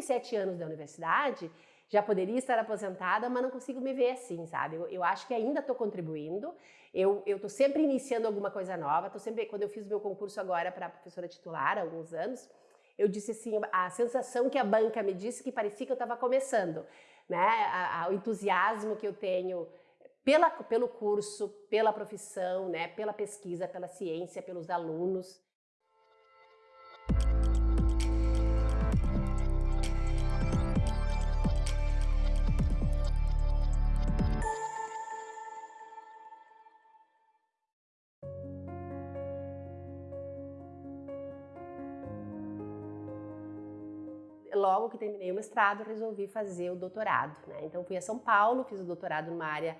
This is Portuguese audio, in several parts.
37 anos da universidade, já poderia estar aposentada, mas não consigo me ver assim, sabe? Eu, eu acho que ainda estou contribuindo, eu estou sempre iniciando alguma coisa nova, tô sempre, quando eu fiz meu concurso agora para professora titular, há alguns anos, eu disse assim, a sensação que a banca me disse que parecia que eu estava começando, né? A, a, o entusiasmo que eu tenho pela, pelo curso, pela profissão, né? pela pesquisa, pela ciência, pelos alunos. Logo que terminei o mestrado, resolvi fazer o doutorado. Né? Então fui a São Paulo, fiz o doutorado numa área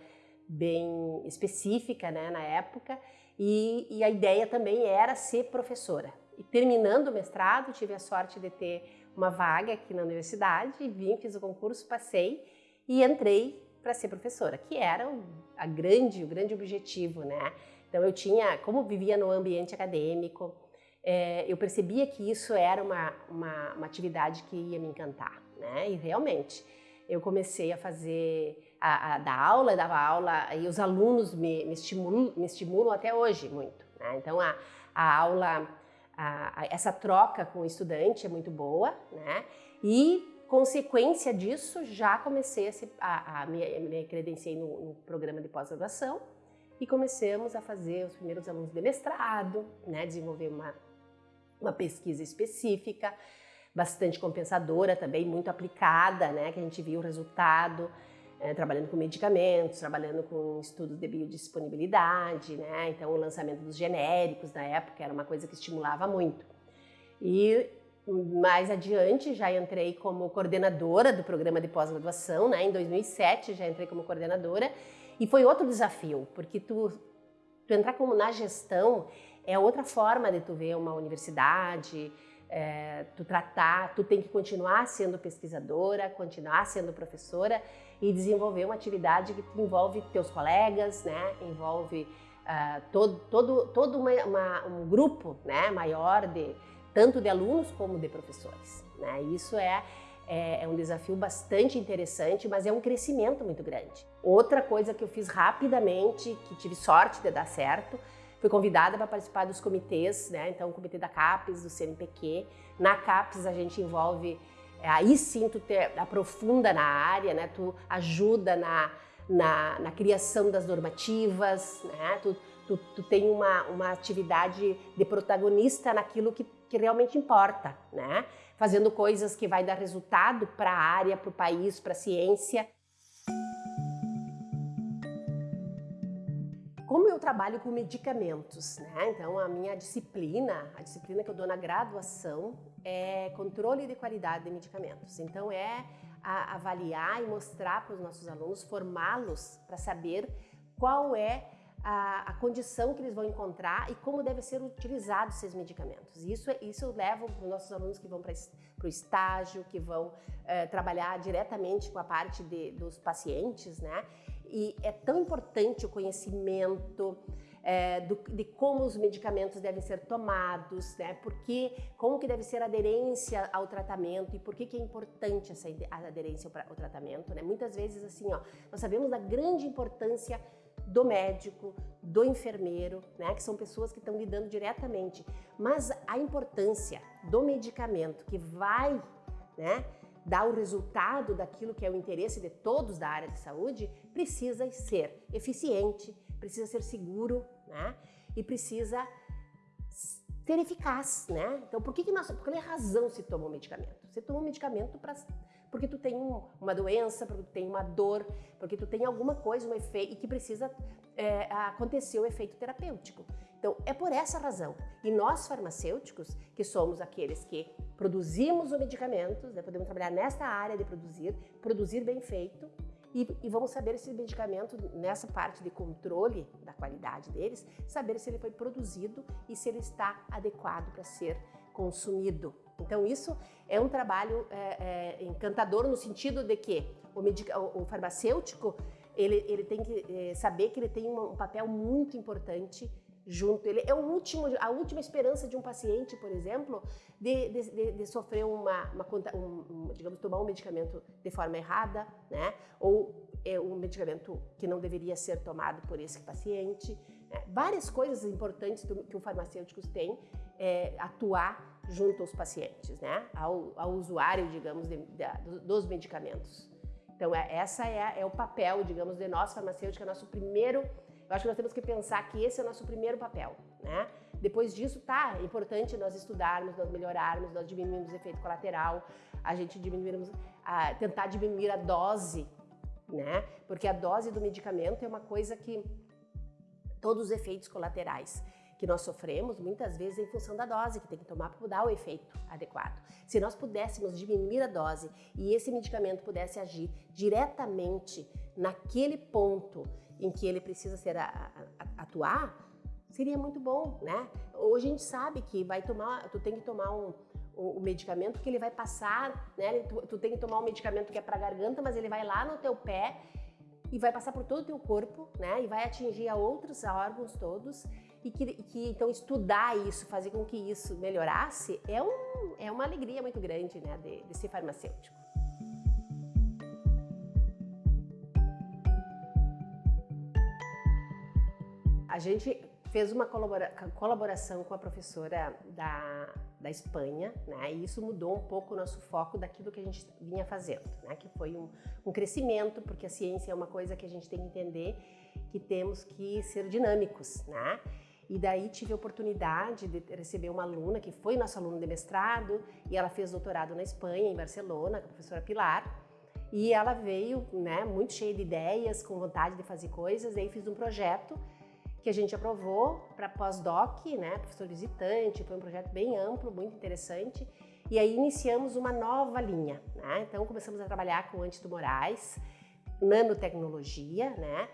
bem específica né, na época, e, e, a ideia também era ser professora. E terminando o mestrado, tive a sorte de ter uma vaga aqui na universidade, vim, fiz o concurso, passei e entrei para ser professora, que era a grande, o grande objetivo, né? Então eu tinha, como vivia no ambiente acadêmico, é, eu percebia que isso era uma, uma, uma, atividade que ia me encantar, né? E realmente, eu comecei a fazer, a, a dar aula, dava aula, e os alunos me, me, estimulam, me estimulam até hoje muito, né? Então, a, a aula, a, essa troca com o estudante é muito boa, né? E, consequência disso, já comecei a, se, a, a me, me credenciei no, no programa de pós-graduação, e começamos a fazer os primeiros alunos de mestrado, né, desenvolver uma uma pesquisa específica, bastante compensadora também, muito aplicada, né, que a gente viu o resultado, é, trabalhando com medicamentos, trabalhando com estudos de biodisponibilidade, né, então o lançamento dos genéricos na época era uma coisa que estimulava muito. E mais adiante já entrei como coordenadora do programa de pós-graduação, né, em 2007 já entrei como coordenadora, e foi outro desafio, porque tu, tu entrar como na gestão é outra forma de tu ver uma universidade, é, tu tratar, tu tem que continuar sendo pesquisadora, continuar sendo professora e desenvolver uma atividade que envolve teus colegas, né? envolve uh, todo, todo, todo uma, uma, um grupo né? maior de tanto de alunos como de professores. Né? Isso é, é, é um desafio bastante interessante, mas é um crescimento muito grande. Outra coisa que eu fiz rapidamente, que tive sorte de dar certo, Fui convidada para participar dos comitês, né? Então, o comitê da CAPES, do CNPq. Na CAPES, a gente envolve, é, aí sim tu te aprofunda na área, né? Tu ajuda na, na, na criação das normativas, né? Tu, tu, tu tem uma, uma atividade de protagonista naquilo que, que realmente importa, né? Fazendo coisas que vai dar resultado para a área, para o país, para a ciência. Como eu trabalho com medicamentos, né? Então a minha disciplina, a disciplina que eu dou na graduação é controle de qualidade de medicamentos. Então é avaliar e mostrar para os nossos alunos, formá-los para saber qual é a, a, condição que eles vão encontrar e como deve ser utilizados esses medicamentos. Isso, isso eu levo para os nossos alunos que vão para o estágio, que vão é, trabalhar diretamente com a parte de, dos pacientes, né? E é tão importante o conhecimento é, do, de como os medicamentos devem ser tomados, né? Porque, como que deve ser a aderência ao tratamento e por que, que é importante essa aderência ao tratamento, né? Muitas vezes, assim, ó, nós sabemos da grande importância do médico, do enfermeiro, né, que são pessoas que estão lidando diretamente, mas a importância do medicamento que vai, né, dar o resultado daquilo que é o interesse de todos da área de saúde, precisa ser eficiente, precisa ser seguro, né? E precisa ser eficaz, né? Então, por que, que nós, por que razão se toma um medicamento? Você toma um medicamento para porque tu tem um, uma doença, porque tu tem uma dor, porque tu tem alguma coisa, um efeito, e que precisa é, acontecer o efeito terapêutico. Então, é por essa razão. E nós, farmacêuticos, que somos aqueles que produzimos os medicamentos, né, podemos trabalhar nesta área de produzir, produzir bem feito, e, e, vamos saber esse medicamento, nessa parte de controle da qualidade deles, saber se ele foi produzido e se ele está adequado para ser consumido. Então isso é um trabalho é, é, encantador no sentido de que o, o, o farmacêutico ele, ele, tem que é, saber que ele tem um, um papel muito importante junto. Ele é o último, a última esperança de um paciente, por exemplo, de, de, de, de sofrer uma, uma um, digamos, tomar um medicamento de forma errada, né? Ou é um medicamento que não deveria ser tomado por esse paciente. Né? Várias coisas importantes que o farmacêutico tem é, atuar junto aos pacientes, né? Ao, ao usuário, digamos, de, de, dos medicamentos. Então, é, essa é, é o papel, digamos, de nós farmacêuticos, é nosso primeiro eu acho que nós temos que pensar que esse é o nosso primeiro papel, né? Depois disso, tá, é importante nós estudarmos, nós melhorarmos, nós diminuirmos o efeito colateral, a gente diminuirmos, a, tentar diminuir a dose, né? Porque a dose do medicamento é uma coisa que todos os efeitos colaterais que nós sofremos, muitas vezes em função da dose que tem que tomar para dar o efeito adequado. Se nós pudéssemos diminuir a dose e esse medicamento pudesse agir diretamente naquele ponto em que ele precisa ser a, a, atuar, seria muito bom, né? Hoje a gente sabe que vai tomar, tu tem que tomar um, o, medicamento que ele vai passar, né? Tu, tu tem que tomar um medicamento que é para garganta, mas ele vai lá no teu pé e vai passar por todo o teu corpo, né? E vai atingir a outros órgãos todos e que, que, então estudar isso, fazer com que isso melhorasse é, um, é uma alegria muito grande, né? De, de ser farmacêutico. Gente fez uma colabora colaboração com a professora da, da Espanha, né? E isso mudou um pouco o nosso foco daquilo que a gente vinha fazendo, né? Que foi um, um crescimento, porque a ciência é uma coisa que a gente tem que entender que temos que ser dinâmicos, né? E daí tive a oportunidade de receber uma aluna que foi nossa aluna de mestrado e ela fez doutorado na Espanha, em Barcelona, com a professora Pilar. E ela veio, né, muito cheia de ideias, com vontade de fazer coisas, e aí fiz um projeto que a gente aprovou para pós-doc, né, professor visitante, foi um projeto bem amplo, muito interessante. E aí iniciamos uma nova linha, né? Então começamos a trabalhar com antitumorais, nanotecnologia, né?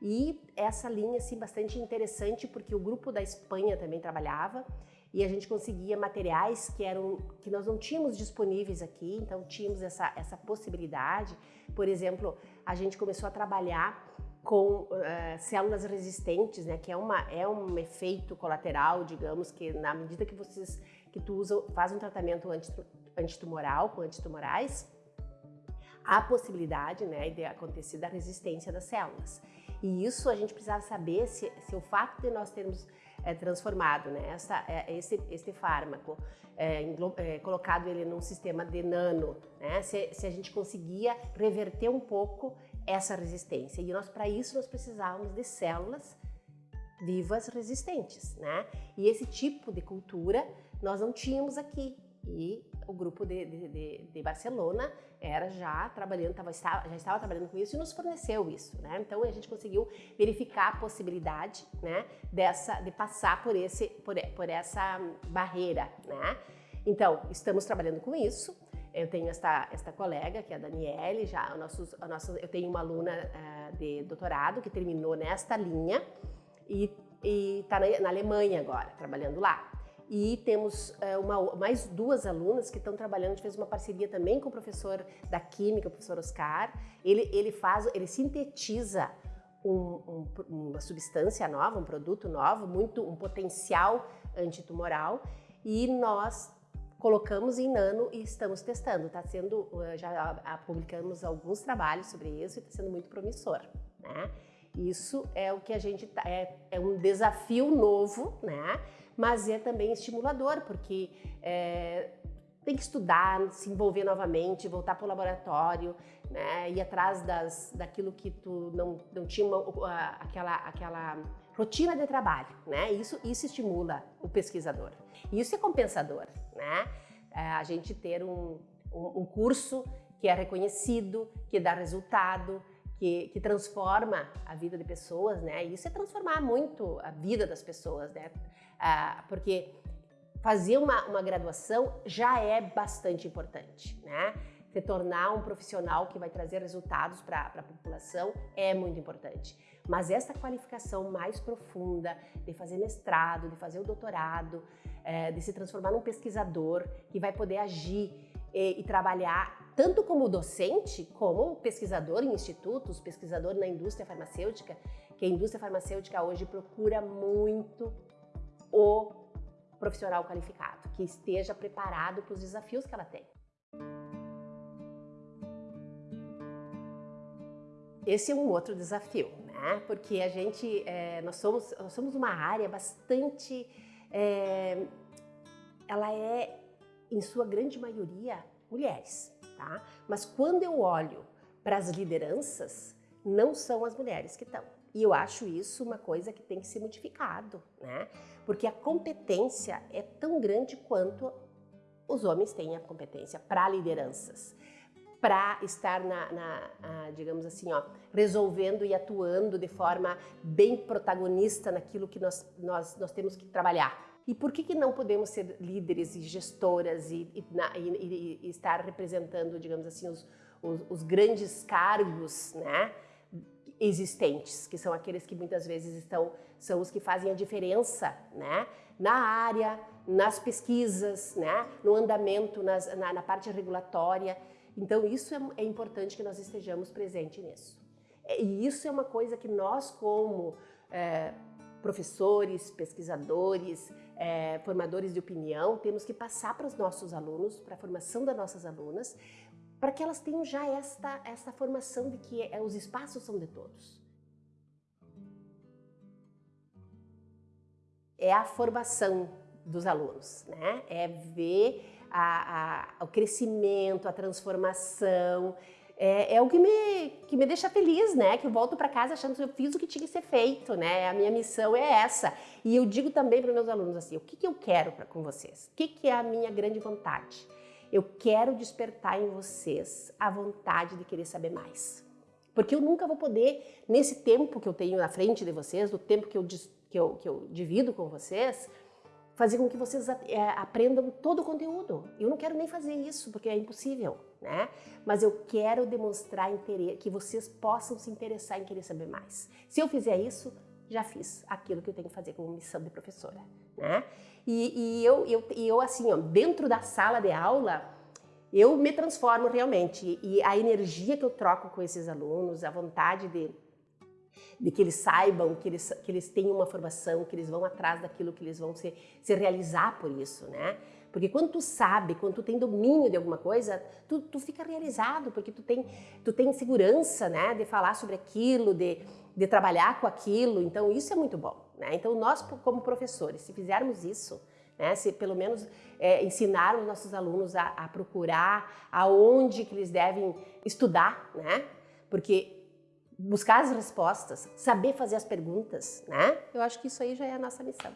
E essa linha assim bastante interessante porque o grupo da Espanha também trabalhava e a gente conseguia materiais que eram que nós não tínhamos disponíveis aqui, então tínhamos essa essa possibilidade. Por exemplo, a gente começou a trabalhar com uh, células resistentes, né, que é, uma, é um efeito colateral, digamos, que na medida que vocês que tu usa, faz um tratamento antitumoral com antitumorais, há possibilidade né, de acontecer da resistência das células. E isso a gente precisa saber se, se o fato de nós termos é, transformado, né, essa, é, esse, esse fármaco, é, é, colocado ele num sistema de nano, né, se, se a gente conseguia reverter um pouco essa resistência. E nós, para isso, nós precisávamos de células vivas resistentes, né? E esse tipo de cultura nós não tínhamos aqui. E o grupo de, de, de Barcelona era já trabalhando, tava, já estava trabalhando com isso e nos forneceu isso, né? Então a gente conseguiu verificar a possibilidade, né, dessa, de passar por esse, por, por essa barreira, né? Então estamos trabalhando com isso. Eu tenho esta, esta colega, que é a Daniele, já nossos, nossos, eu tenho uma aluna uh, de doutorado que terminou nesta linha e está na, na, Alemanha agora, trabalhando lá. E temos uh, uma, mais duas alunas que estão trabalhando, a gente fez uma parceria também com o professor da Química, o professor Oscar. Ele, ele faz, ele sintetiza um, um, uma substância nova, um produto novo, muito um potencial antitumoral e nós colocamos em nano e estamos testando. Está sendo, eh, já publicamos alguns trabalhos sobre isso e está sendo muito promissor, né? Isso é o que a gente tá, é, é um desafio novo, né? Mas é também estimulador porque é, tem que estudar, se envolver novamente, voltar para o laboratório, né? Ir atrás das, daquilo que tu não, não tinha uma, aquela aquela rotina de trabalho, né? Isso, isso estimula o pesquisador. E isso é compensador, né? É, a gente ter um, um, um, curso que é reconhecido, que dá resultado, que, que, transforma a vida de pessoas, né? Isso é transformar muito a vida das pessoas, né? Ah, porque fazer uma, uma graduação já é bastante importante, né? se tornar um profissional que vai trazer resultados para a população é muito importante. Mas essa qualificação mais profunda de fazer mestrado, de fazer o doutorado, é, de se transformar num pesquisador que vai poder agir e, e trabalhar tanto como docente, como pesquisador em institutos, pesquisador na indústria farmacêutica, que a indústria farmacêutica hoje procura muito o profissional qualificado, que esteja preparado para os desafios que ela tem. Esse é um outro desafio, né? Porque a gente, é, nós, somos, nós somos uma área bastante, é, ela é, em sua grande maioria, mulheres, tá? Mas quando eu olho para as lideranças, não são as mulheres que estão. E eu acho isso uma coisa que tem que ser modificado, né? Porque a competência é tão grande quanto os homens têm a competência para lideranças para estar na, na digamos assim, ó, resolvendo e atuando de forma bem protagonista naquilo que nós, nós, nós temos que trabalhar. E por que, que não podemos ser líderes e gestoras e, e, e, e estar representando, digamos assim, os, os, os, grandes cargos né, existentes, que são aqueles que muitas vezes estão, são os que fazem a diferença né, na área, nas pesquisas, né, no andamento, nas, na, na parte regulatória. Então isso é, é importante que nós estejamos presentes nisso. É, e isso é uma coisa que nós como é, professores, pesquisadores, é, formadores de opinião, temos que passar para os nossos alunos, para a formação das nossas alunas, para que elas tenham já esta, esta formação de que é, os espaços são de todos. É a formação dos alunos, né? É ver a, a, o crescimento, a transformação. É, é, o que me, que me deixa feliz, né? Que eu volto para casa achando que eu fiz o que tinha que ser feito, né? A minha missão é essa. E eu digo também para meus alunos assim, o que, que eu quero pra, com vocês? O que, que é a minha grande vontade? Eu quero despertar em vocês a vontade de querer saber mais. Porque eu nunca vou poder, nesse tempo que eu tenho na frente de vocês, do tempo que eu, que eu, que eu divido com vocês, fazer com que vocês é, aprendam todo o conteúdo. Eu não quero nem fazer isso, porque é impossível, né? Mas eu quero demonstrar interesse, que vocês possam se interessar em querer saber mais. Se eu fizer isso, já fiz aquilo que eu tenho que fazer como missão de professora, né? E, e eu, eu, eu, assim, ó, dentro da sala de aula, eu me transformo realmente. E a energia que eu troco com esses alunos, a vontade de de que eles saibam, que eles, que eles tenham uma formação, que eles vão atrás daquilo que eles vão se, se realizar por isso, né? Porque quando tu sabe, quando tu tem domínio de alguma coisa, tu, tu fica realizado, porque tu tem, tu tem segurança, né, de falar sobre aquilo, de, de trabalhar com aquilo, então isso é muito bom, né? Então nós como professores, se fizermos isso, né, se pelo menos é, ensinarmos nossos alunos a, a procurar aonde que eles devem estudar, né? Porque buscar as respostas, saber fazer as perguntas, né? Eu acho que isso aí já é a nossa missão.